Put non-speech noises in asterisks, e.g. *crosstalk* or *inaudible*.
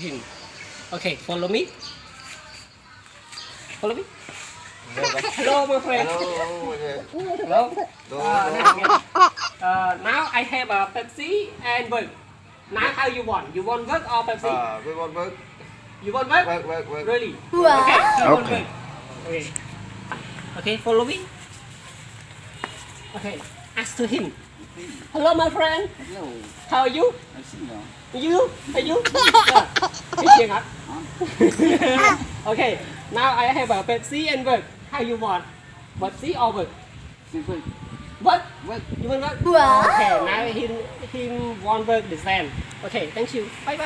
him. Okay, follow me. Follow me. Hello, my friend. Hello. Hello. Hello. Uh, now, uh, I have a Pepsi and Coke. Now how you want? You want Coke or Pepsi? À, với con vớt, you want Coke? vớt, vớt, vớt. Really? Wow. Okay. You want Okay. Coke? Okay. Okay, follow me. Okay. Ask to him. Hello, my friend. Hello, How are you? I see now. You? Are you? *laughs* Ờ, Biết *laughs* okay. Now I have a Pepsi and Coke. How you want? Pepsi or Coke? See, wait, What? wait. You want Coke? Wow. Okay. Now him him want Coke the same. Okay. Thank you. Bye bye.